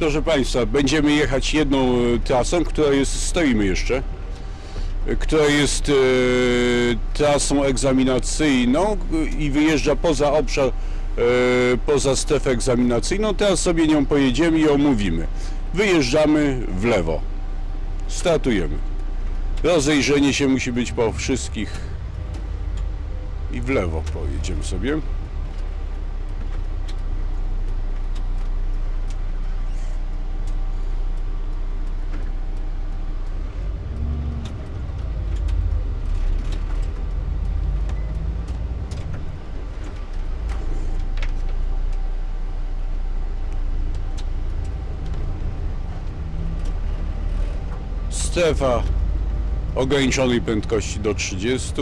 Proszę Państwa, będziemy jechać jedną e, trasą, która jest, stoimy jeszcze, która jest e, trasą egzaminacyjną e, i wyjeżdża poza obszar, e, poza strefę egzaminacyjną. Teraz sobie nią pojedziemy i omówimy. Wyjeżdżamy w lewo. Startujemy. Rozejrzenie się musi być po wszystkich i w lewo pojedziemy sobie. Strefa ograniczonej prędkości do 30.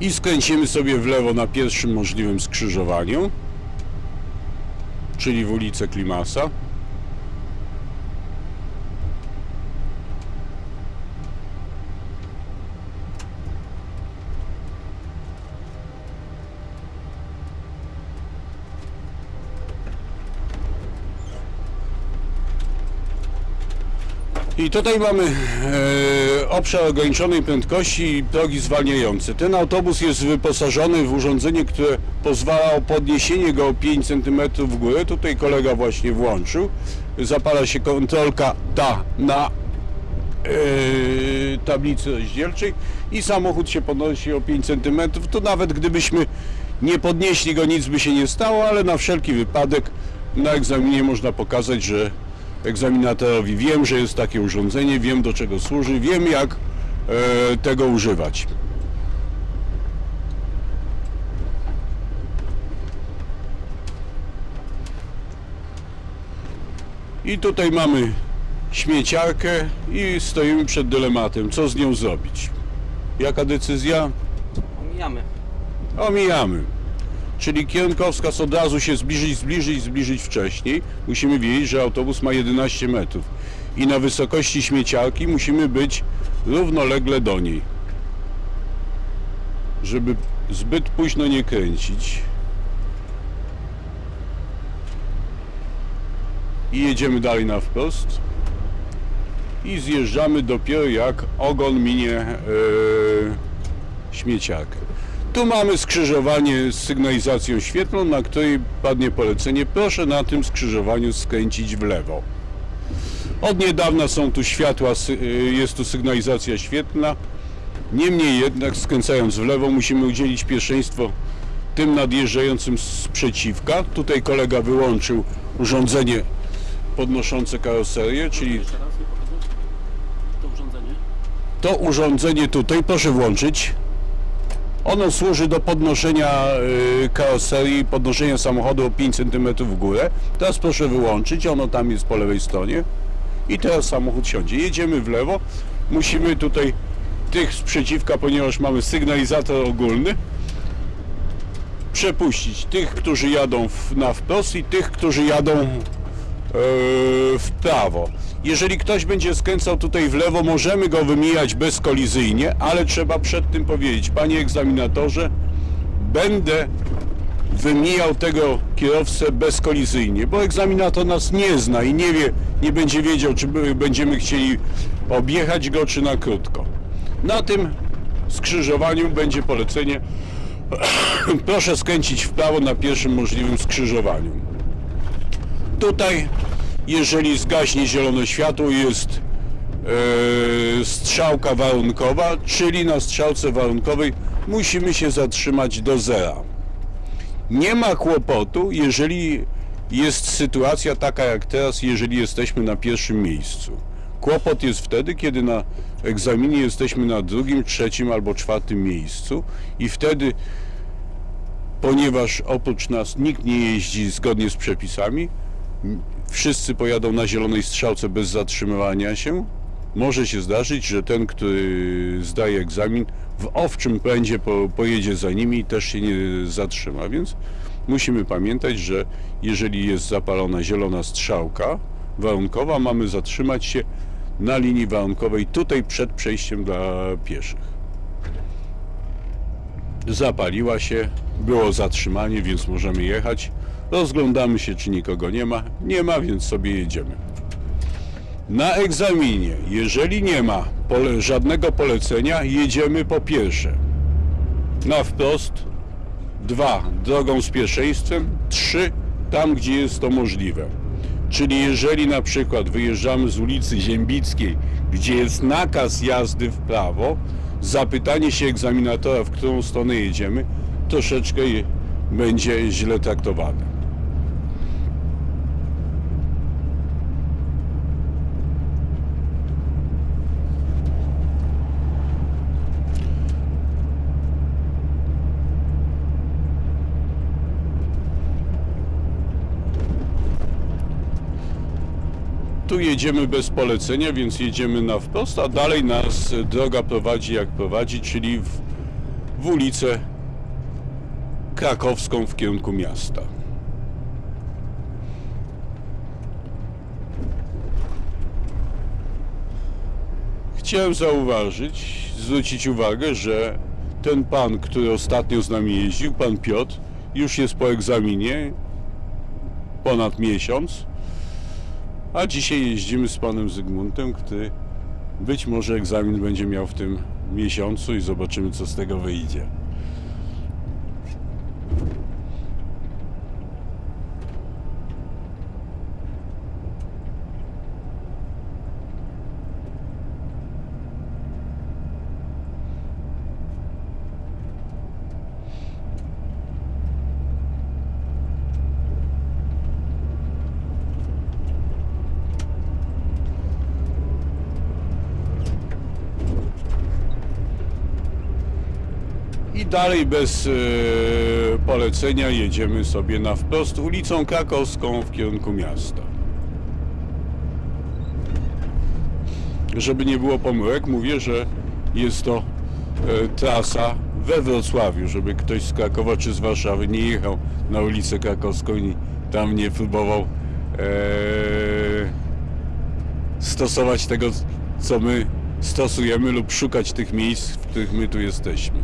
I skręcimy sobie w lewo na pierwszym możliwym skrzyżowaniu, czyli w ulicę Klimasa. I tutaj mamy e, obszar ograniczonej prędkości i progi zwalniające. Ten autobus jest wyposażony w urządzenie, które pozwala o podniesienie go o 5 cm w górę. Tutaj kolega właśnie włączył. Zapala się kontrolka ta na e, tablicy rozdzielczej i samochód się podnosi o 5 cm. To nawet gdybyśmy nie podnieśli go, nic by się nie stało, ale na wszelki wypadek na egzaminie można pokazać, że egzaminatorowi wiem, że jest takie urządzenie, wiem do czego służy, wiem jak e, tego używać. I tutaj mamy śmieciarkę i stoimy przed dylematem, co z nią zrobić. Jaka decyzja? Omijamy. Omijamy. Czyli kierunkowskaz od razu się zbliżyć, zbliżyć, zbliżyć wcześniej. Musimy wiedzieć, że autobus ma 11 metrów. I na wysokości śmieciarki musimy być równolegle do niej. Żeby zbyt późno nie kręcić. I jedziemy dalej na wprost. I zjeżdżamy dopiero jak ogon minie yy, śmieciarkę. Tu mamy skrzyżowanie z sygnalizacją świetlną, na której padnie polecenie. Proszę na tym skrzyżowaniu skręcić w lewo. Od niedawna są tu światła, y, jest tu sygnalizacja świetlna. Niemniej jednak skręcając w lewo musimy udzielić pierwszeństwo tym nadjeżdżającym z przeciwka. Tutaj kolega wyłączył urządzenie podnoszące karoserię, czyli to urządzenie tutaj, proszę włączyć. Ono służy do podnoszenia y, karoserii, podnoszenia samochodu o 5 cm w górę. Teraz proszę wyłączyć, ono tam jest po lewej stronie. I teraz samochód siądzie. Jedziemy w lewo. Musimy tutaj tych sprzeciwka, ponieważ mamy sygnalizator ogólny, przepuścić tych, którzy jadą w, na wprost i tych, którzy jadą e, w prawo. Jeżeli ktoś będzie skręcał tutaj w lewo, możemy go wymijać bezkolizyjnie, ale trzeba przed tym powiedzieć, panie egzaminatorze, będę wymijał tego kierowcę bezkolizyjnie, bo egzaminator nas nie zna i nie wie, nie będzie wiedział, czy będziemy chcieli objechać go, czy na krótko. Na tym skrzyżowaniu będzie polecenie proszę skręcić w prawo na pierwszym możliwym skrzyżowaniu. Tutaj, jeżeli zgaśnie zielone światło, jest e, strzałka warunkowa, czyli na strzałce warunkowej musimy się zatrzymać do zera. Nie ma kłopotu, jeżeli jest sytuacja taka jak teraz, jeżeli jesteśmy na pierwszym miejscu. Kłopot jest wtedy, kiedy na egzaminie jesteśmy na drugim, trzecim albo czwartym miejscu i wtedy ponieważ oprócz nas nikt nie jeździ zgodnie z przepisami, wszyscy pojadą na zielonej strzałce bez zatrzymywania się, może się zdarzyć, że ten, który zdaje egzamin, w owczym pędzie po, pojedzie za nimi i też się nie zatrzyma, więc musimy pamiętać, że jeżeli jest zapalona zielona strzałka warunkowa, mamy zatrzymać się na linii warunkowej, tutaj przed przejściem dla pieszych. Zapaliła się, było zatrzymanie, więc możemy jechać. Rozglądamy się, czy nikogo nie ma. Nie ma, więc sobie jedziemy. Na egzaminie, jeżeli nie ma pole, żadnego polecenia, jedziemy po pierwsze na wprost, dwa drogą z pierwszeństwem, trzy tam, gdzie jest to możliwe. Czyli jeżeli na przykład wyjeżdżamy z ulicy Ziębickiej, gdzie jest nakaz jazdy w prawo, zapytanie się egzaminatora, w którą stronę jedziemy, troszeczkę będzie źle traktowane. Tu jedziemy bez polecenia, więc jedziemy na wprost, a dalej nas droga prowadzi jak prowadzi, czyli w, w ulicę krakowską w kierunku miasta. Chciałem zauważyć, zwrócić uwagę, że ten pan, który ostatnio z nami jeździł, pan Piotr, już jest po egzaminie ponad miesiąc. A dzisiaj jeździmy z panem Zygmuntem, który być może egzamin będzie miał w tym miesiącu i zobaczymy, co z tego wyjdzie. Dalej bez e, polecenia jedziemy sobie na wprost ulicą Krakowską w kierunku miasta. Żeby nie było pomyłek, mówię, że jest to e, trasa we Wrocławiu, żeby ktoś z Krakowa czy z Warszawy nie jechał na ulicę Krakowską i tam nie próbował e, stosować tego, co my stosujemy lub szukać tych miejsc, w których my tu jesteśmy.